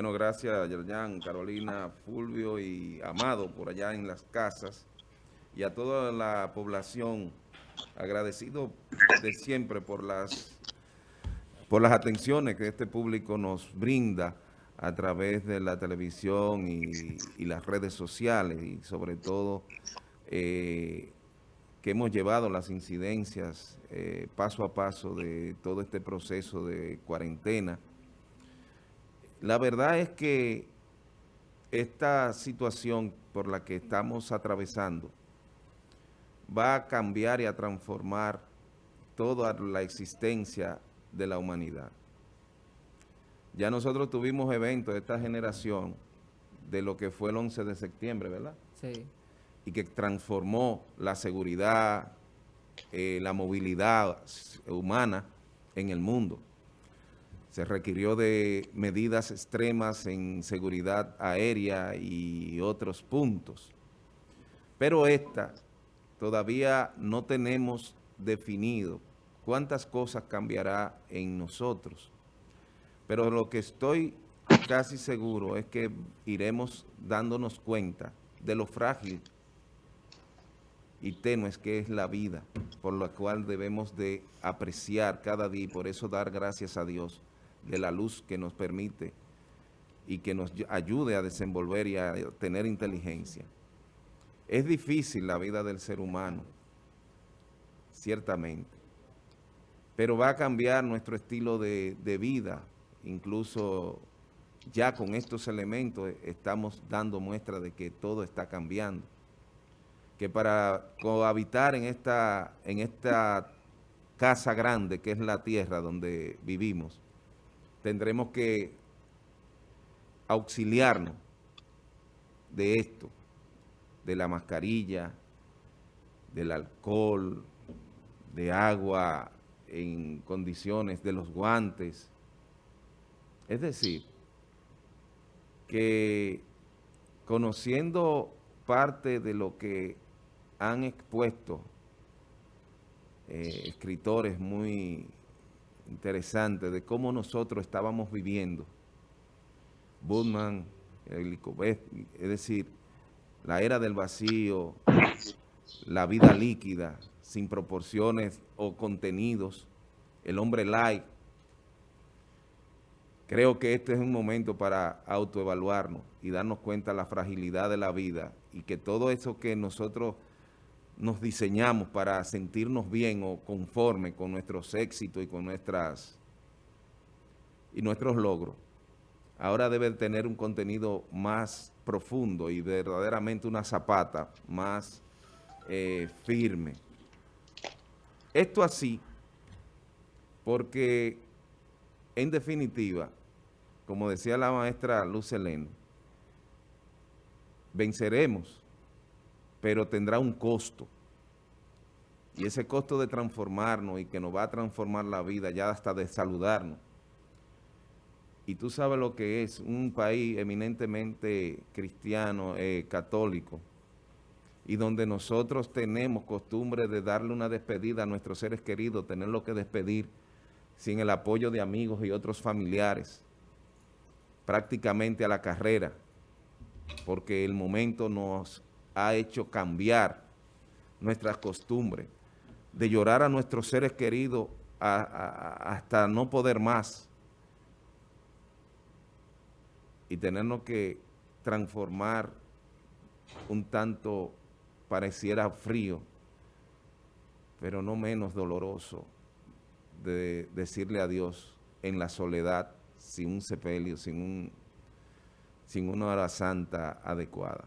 Bueno, gracias Yerjan, Carolina, Fulvio y Amado por allá en las casas y a toda la población agradecido de siempre por las por las atenciones que este público nos brinda a través de la televisión y, las redes sociales y sobre todo eh, que hemos llevado las incidencias eh, paso a paso de todo este proceso de cuarentena. La verdad es que esta situación por la que estamos atravesando va a cambiar y a transformar toda la existencia de la humanidad. Ya nosotros tuvimos eventos de esta generación de lo que fue el 11 de septiembre, ¿verdad? Sí. Y que transformó la seguridad, eh, la movilidad humana en el mundo. Se requirió de medidas extremas en seguridad aérea y otros puntos. Pero esta todavía no tenemos definido cuántas cosas cambiará en nosotros. Pero lo que estoy casi seguro es que iremos dándonos cuenta de lo frágil y tenues que es la vida, por lo cual debemos de apreciar cada día y por eso dar gracias a Dios de la luz que nos permite y que nos ayude a desenvolver y a tener inteligencia. Es difícil la vida del ser humano, ciertamente, pero va a cambiar nuestro estilo de, vida. Incluso ya con estos elementos estamos dando muestra de que todo está cambiando. Que para cohabitar en esta, en esta casa grande que es la tierra donde vivimos, tendremos que auxiliarnos de esto de la mascarilla, del alcohol, de agua en condiciones, de los guantes. Es decir, que conociendo parte de lo que han expuesto eh, escritores muy interesantes de cómo nosotros estábamos viviendo, Budman, es decir, la era del vacío, la vida líquida, sin proporciones o contenidos, el hombre light. Creo que este es un momento para autoevaluarnos y darnos cuenta de la fragilidad de la vida y que todo eso que nosotros nos diseñamos para sentirnos bien o conforme con nuestros éxitos y con nuestras y nuestros logros, ahora debe tener un contenido más profundo y verdaderamente una zapata más eh, firme. Esto así porque, en definitiva, como decía la maestra Luz venceremos, pero tendrá un costo. Y ese costo de transformarnos y que nos va a transformar la vida, ya hasta de saludarnos, y tú sabes lo que es un país eminentemente cristiano, eh, católico, y donde nosotros tenemos costumbre de darle una despedida a nuestros seres queridos, tenerlo que despedir sin el apoyo de amigos y otros familiares, prácticamente a la carrera, porque el momento nos ha hecho cambiar nuestras costumbres, de llorar a nuestros seres queridos hasta no poder más, y tenernos que transformar un tanto pareciera frío, pero no menos doloroso, de decirle a Dios en la soledad, sin un sepelio, sin, un, sin una hora santa adecuada.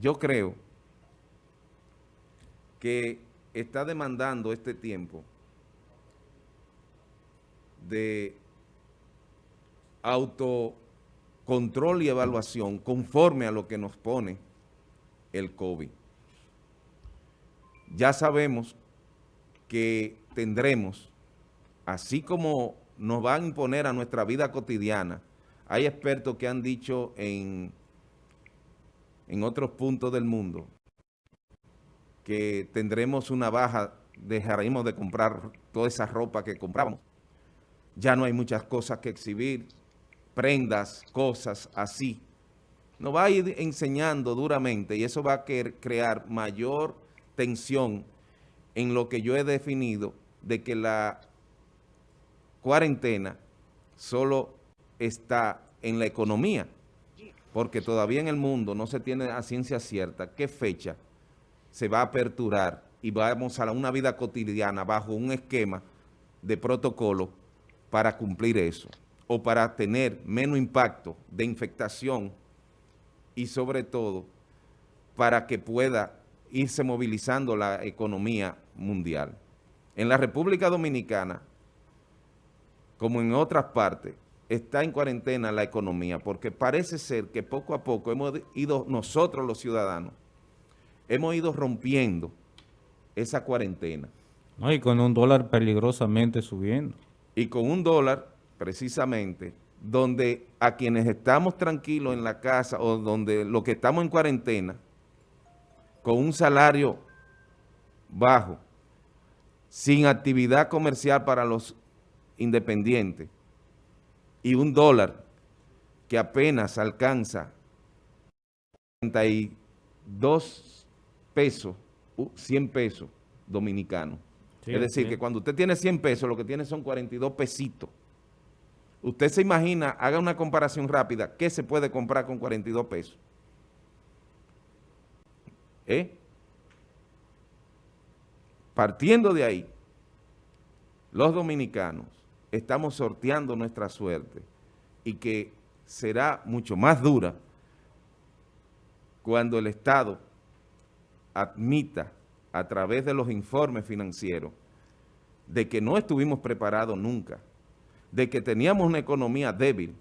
Yo creo que está demandando este tiempo de autocontrol y evaluación conforme a lo que nos pone el COVID. Ya sabemos que tendremos, así como nos van a imponer a nuestra vida cotidiana, hay expertos que han dicho en, en otros puntos del mundo que tendremos una baja, dejaremos de comprar toda esa ropa que comprábamos, ya no hay muchas cosas que exhibir, prendas, cosas así. Nos va a ir enseñando duramente y eso va a crear mayor tensión en lo que yo he definido de que la cuarentena solo está en la economía, porque todavía en el mundo no se tiene a ciencia cierta qué fecha se va a aperturar y vamos a una vida cotidiana bajo un esquema de protocolo para cumplir eso o para tener menos impacto de infectación y sobre todo para que pueda irse movilizando la economía mundial. En la República Dominicana, como en otras partes, está en cuarentena la economía, porque parece ser que poco a poco hemos ido, nosotros los ciudadanos, hemos ido rompiendo esa cuarentena. No, y con un dólar peligrosamente subiendo. Y con un dólar, precisamente, donde a quienes estamos tranquilos en la casa o donde los que estamos en cuarentena, con un salario bajo, sin actividad comercial para los independientes y un dólar que apenas alcanza 32 pesos, 100 pesos dominicanos. es decir, que cuando usted tiene 100 pesos, lo que tiene son 42 pesitos. Usted se imagina, haga una comparación rápida, ¿qué se puede comprar con 42 pesos? ¿Eh? Partiendo de ahí, los dominicanos estamos sorteando nuestra suerte y que será mucho más dura cuando el Estado admita a través de los informes financieros de que no estuvimos preparados nunca, de que teníamos una economía débil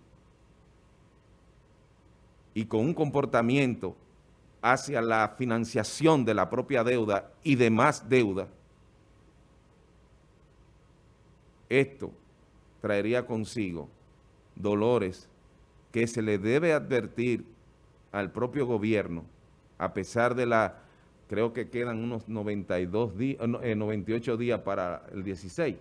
y con un comportamiento hacia la financiación de la propia deuda y demás deuda, esto traería consigo dolores que se le debe advertir al propio gobierno, a pesar de la, creo que quedan unos 92 días, 98 eh, días para el 16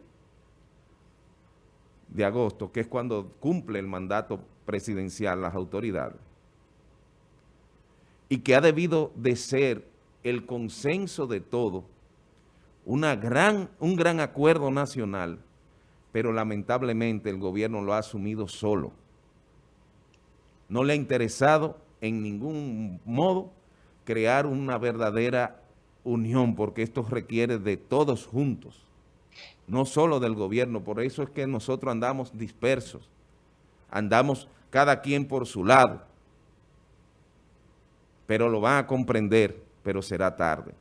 de agosto, que es cuando cumple el mandato presidencial las autoridades, y que ha debido de ser el consenso de todo, una gran, un gran acuerdo nacional pero lamentablemente el gobierno lo ha asumido solo. No le ha interesado en ningún modo crear una verdadera unión, porque esto requiere de todos juntos, no solo del gobierno. Por eso es que nosotros andamos dispersos, andamos cada quien por su lado, pero lo van a comprender, pero será tarde.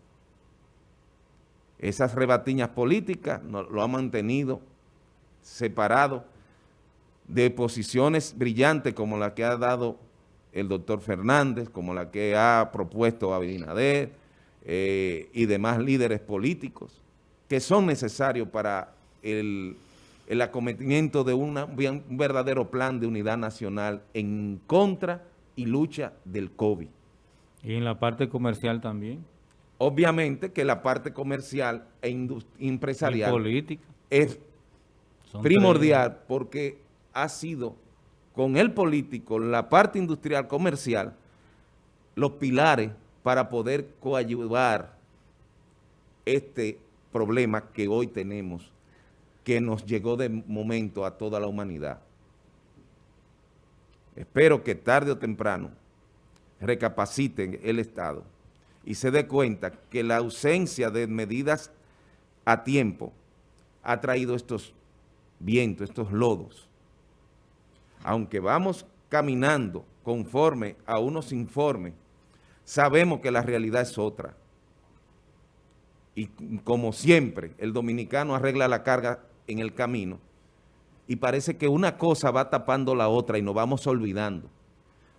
Esas rebatiñas políticas lo han mantenido separado de posiciones brillantes como la que ha dado el doctor Fernández, como la que ha propuesto Abinader eh, y demás líderes políticos, que son necesarios para el, acometimiento de un verdadero plan de unidad nacional en contra y lucha del COVID. ¿Y en la parte comercial también? Obviamente que la parte comercial e empresarial política. es primordial porque ha sido con el político, la parte industrial, comercial, los pilares para poder coayudar este problema que hoy tenemos, que nos llegó de momento a toda la humanidad. Espero que tarde o temprano recapaciten el Estado y se dé cuenta que la ausencia de medidas a tiempo ha traído estos viento, estos lodos. Aunque vamos caminando conforme a unos informes, sabemos que la realidad es otra. Y como siempre, el dominicano arregla la carga en el camino y parece que una cosa va tapando la otra y nos vamos olvidando.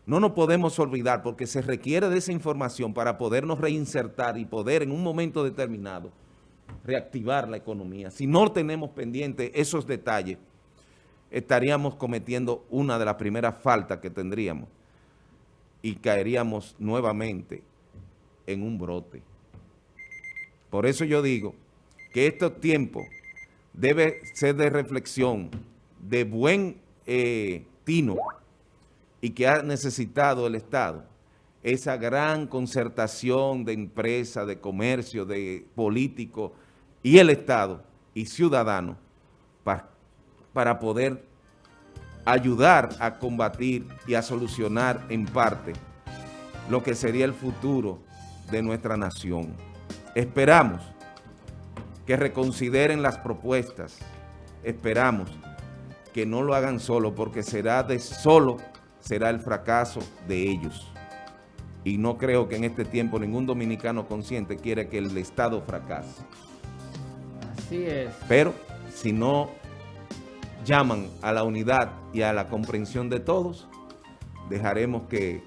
No nos podemos olvidar porque se requiere de esa información para podernos reinsertar y poder en un momento determinado reactivar la economía. Si no tenemos pendiente esos detalles, estaríamos cometiendo una de las primeras faltas que tendríamos y caeríamos nuevamente en un brote. Por eso yo digo que estos tiempos debe ser de reflexión de buen eh, tino y que ha necesitado el Estado, esa gran concertación de empresas, de comercio, de políticos y el Estado y ciudadanos para, para poder ayudar a combatir y a solucionar en parte lo que sería el futuro de nuestra nación. Esperamos que reconsideren las propuestas. Esperamos que no lo hagan solo, porque será de solo será el fracaso de ellos. Y no creo que en este tiempo ningún dominicano consciente quiere que el Estado fracase. Así es. Pero si no llaman a la unidad y a la comprensión de todos, dejaremos que,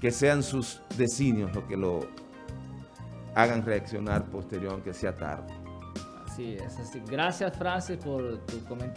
que sean sus designios los que lo hagan reaccionar posterior, aunque sea tarde. Así es. Así. Gracias, Francis, por tu comentario.